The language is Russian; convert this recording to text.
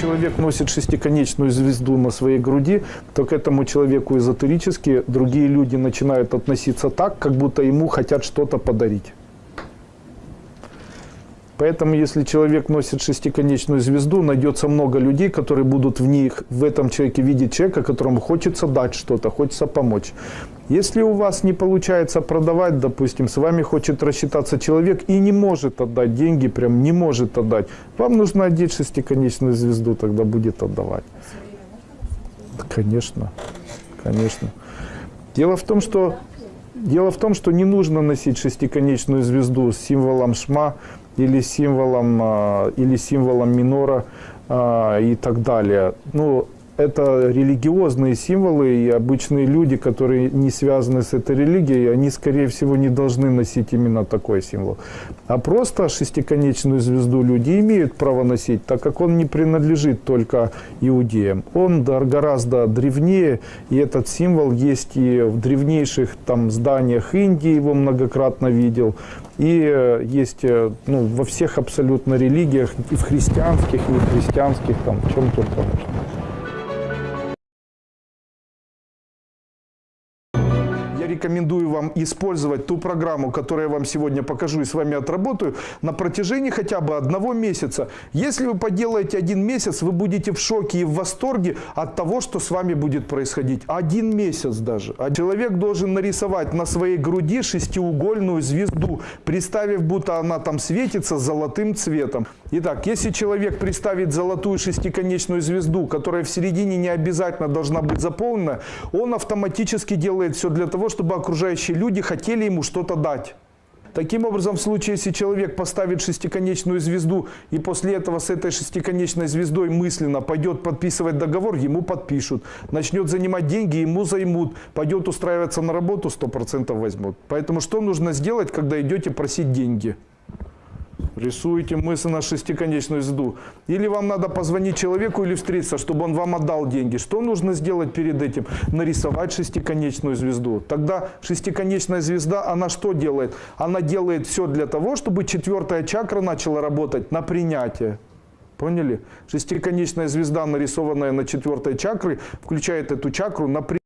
человек носит шестиконечную звезду на своей груди, то к этому человеку эзотерически другие люди начинают относиться так, как будто ему хотят что-то подарить. Поэтому, если человек носит шестиконечную звезду, найдется много людей, которые будут в них, в этом человеке видеть человека, которому хочется дать что-то, хочется помочь. Если у вас не получается продавать, допустим, с вами хочет рассчитаться человек и не может отдать деньги, прям не может отдать, вам нужно одеть шестиконечную звезду, тогда будет отдавать. Да, Конечно, конечно. Дело в том, что Дело в том, что не нужно носить шестиконечную звезду с символом шма или символом, а, или символом минора а, и так далее. Ну, это религиозные символы, и обычные люди, которые не связаны с этой религией, они, скорее всего, не должны носить именно такой символ. А просто шестиконечную звезду люди имеют право носить, так как он не принадлежит только иудеям. Он гораздо древнее, и этот символ есть и в древнейших там, зданиях Индии, его многократно видел, и э, есть э, ну, во всех абсолютно религиях, и в христианских, и в христианских, там, в чем только можно. Рекомендую вам использовать ту программу, которую я вам сегодня покажу и с вами отработаю, на протяжении хотя бы одного месяца. Если вы поделаете один месяц, вы будете в шоке и в восторге от того, что с вами будет происходить. Один месяц даже. А человек должен нарисовать на своей груди шестиугольную звезду, представив, будто она там светится золотым цветом. Итак, если человек представит золотую шестиконечную звезду, которая в середине не обязательно должна быть заполнена, он автоматически делает все для того, чтобы окружающие люди хотели ему что-то дать. Таким образом, в случае, если человек поставит шестиконечную звезду и после этого с этой шестиконечной звездой мысленно пойдет подписывать договор, ему подпишут. Начнет занимать деньги, ему займут. Пойдет устраиваться на работу, 100% возьмут. Поэтому что нужно сделать, когда идете просить деньги? Рисуете мысленно шестиконечную звезду. Или вам надо позвонить человеку или встретиться, чтобы он вам отдал деньги. Что нужно сделать перед этим? Нарисовать шестиконечную звезду. Тогда шестиконечная звезда, она что делает? Она делает все для того, чтобы четвертая чакра начала работать на принятие. Поняли? Шестиконечная звезда, нарисованная на четвертой чакре, включает эту чакру на принятие.